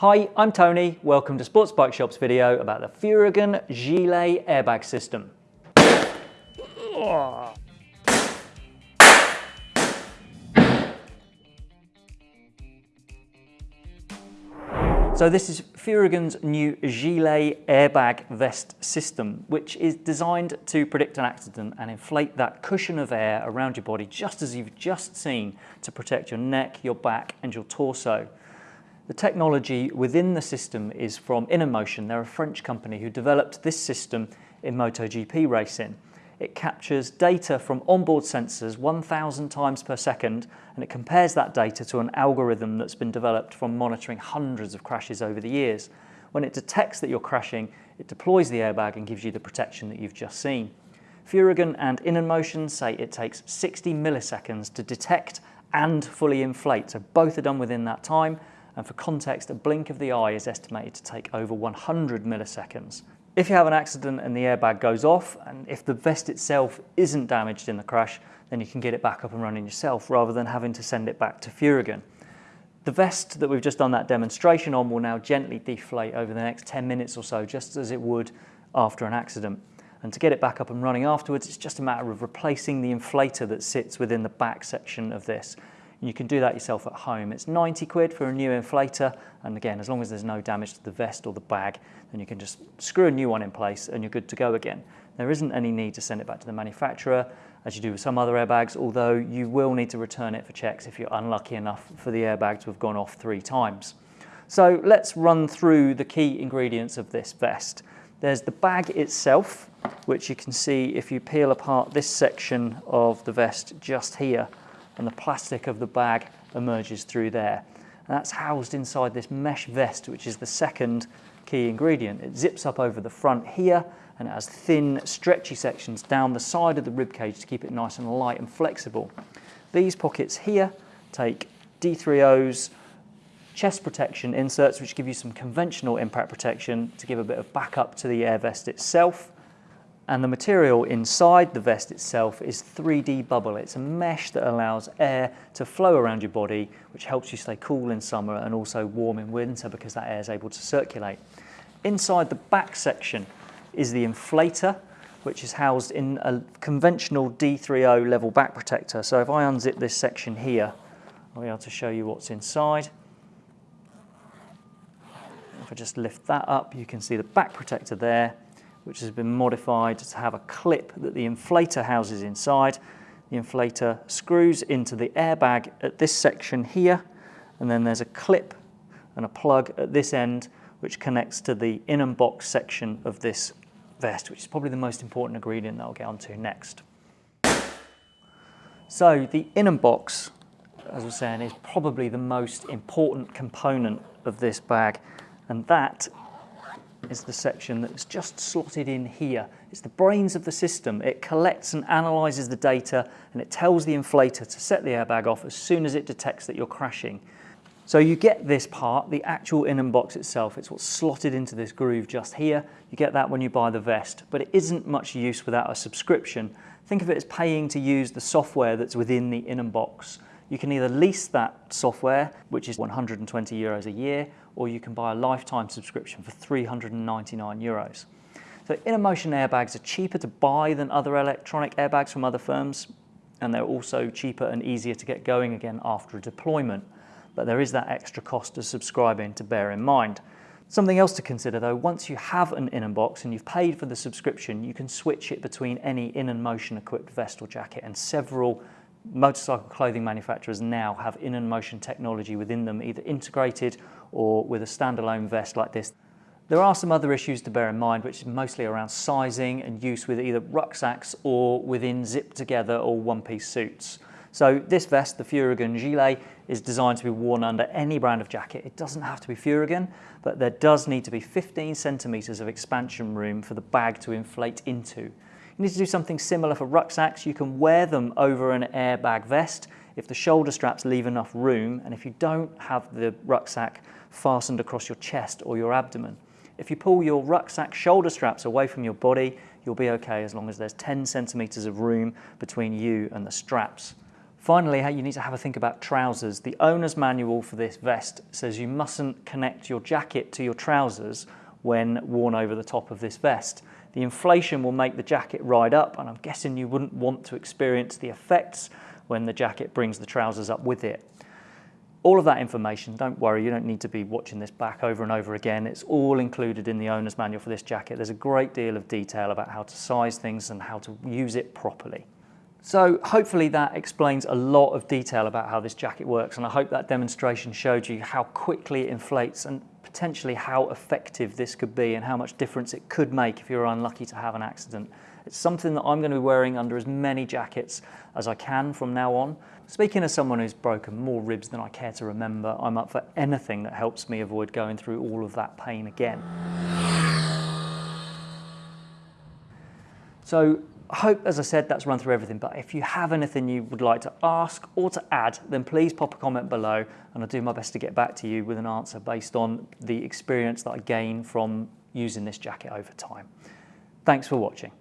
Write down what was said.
Hi, I'm Tony. Welcome to Sports Bike Shop's video about the Furygan Gilet airbag system. So this is Furygan's new Gilet airbag vest system, which is designed to predict an accident and inflate that cushion of air around your body, just as you've just seen, to protect your neck, your back and your torso. The technology within the system is from In&motion. They're a French company who developed this system in MotoGP racing. It captures data from onboard sensors 1,000 times per second and it compares that data to an algorithm that's been developed from monitoring hundreds of crashes over the years. When it detects that you're crashing, it deploys the airbag and gives you the protection that you've just seen. Furygan and In&motion say it takes 60 milliseconds to detect and fully inflate, so both are done within that time and for context, a blink of the eye is estimated to take over 100 milliseconds. If you have an accident and the airbag goes off, and if the vest itself isn't damaged in the crash, then you can get it back up and running yourself rather than having to send it back to Furygan. The vest that we've just done that demonstration on will now gently deflate over the next 10 minutes or so, just as it would after an accident. And to get it back up and running afterwards, it's just a matter of replacing the inflator that sits within the back section of this. You can do that yourself at home. It's 90 quid for a new inflator. And again, as long as there's no damage to the vest or the bag, then you can just screw a new one in place and you're good to go again. There isn't any need to send it back to the manufacturer as you do with some other airbags, although you will need to return it for checks if you're unlucky enough for the airbag to have gone off three times. So let's run through the key ingredients of this vest. There's the bag itself, which you can see if you peel apart this section of the vest just here and the plastic of the bag emerges through there. And that's housed inside this mesh vest, which is the second key ingredient. It zips up over the front here and it has thin, stretchy sections down the side of the rib cage to keep it nice and light and flexible. These pockets here take D3O's chest protection inserts, which give you some conventional impact protection to give a bit of backup to the air vest itself. And the material inside the vest itself is 3D bubble. It's a mesh that allows air to flow around your body, which helps you stay cool in summer and also warm in winter because that air is able to circulate. Inside the back section is the inflator, which is housed in a conventional D3O level back protector. So if I unzip this section here, I'll be able to show you what's inside. If I just lift that up, you can see the back protector there which has been modified to have a clip that the inflator houses inside. The inflator screws into the airbag at this section here, and then there's a clip and a plug at this end which connects to the In&box section of this vest, which is probably the most important ingredient that I'll get onto next. So the In&box, as I was saying, is probably the most important component of this bag, and that is the section that's just slotted in here. It's the brains of the system. It collects and analyzes the data and it tells the inflator to set the airbag off as soon as it detects that you're crashing. So you get this part, the actual In&box itself, it's what's slotted into this groove just here. You get that when you buy the vest, but it isn't much use without a subscription. Think of it as paying to use the software that's within the In&box. You can either lease that software, which is 120 euros a year, or you can buy a lifetime subscription for 399 euros. So In&motion airbags are cheaper to buy than other electronic airbags from other firms, and they're also cheaper and easier to get going again after a deployment. But there is that extra cost of subscribing to bear in mind. Something else to consider though, once you have an In&box and you've paid for the subscription, you can switch it between any in-motion equipped vest or jacket and several motorcycle clothing manufacturers now have In&motion technology within them, either integrated or with a standalone vest like this. There are some other issues to bear in mind, which is mostly around sizing and use with either rucksacks or within zip together or one-piece suits. So this vest, the Furygan Gilet, is designed to be worn under any brand of jacket. It doesn't have to be Furygan, but there does need to be 15 centimeters of expansion room for the bag to inflate into. You need to do something similar for rucksacks. You can wear them over an airbag vest if the shoulder straps leave enough room and if you don't have the rucksack fastened across your chest or your abdomen. If you pull your rucksack shoulder straps away from your body, you'll be okay as long as there's 10 centimeters of room between you and the straps. Finally, you need to have a think about trousers. The owner's manual for this vest says you mustn't connect your jacket to your trousers when worn over the top of this vest. The inflation will make the jacket ride up and I'm guessing you wouldn't want to experience the effects when the jacket brings the trousers up with it. All of that information, don't worry, you don't need to be watching this back over and over again. It's all included in the owner's manual for this jacket. There's a great deal of detail about how to size things and how to use it properly. So hopefully that explains a lot of detail about how this jacket works and I hope that demonstration showed you how quickly it inflates and potentially how effective this could be and how much difference it could make if you're unlucky to have an accident. It's something that I'm going to be wearing under as many jackets as I can from now on. Speaking as someone who's broken more ribs than I care to remember, I'm up for anything that helps me avoid going through all of that pain again. So I hope, as I said, that's run through everything, but if you have anything you would like to ask or to add, then please pop a comment below and I'll do my best to get back to you with an answer based on the experience that I gain from using this jacket over time. Thanks for watching.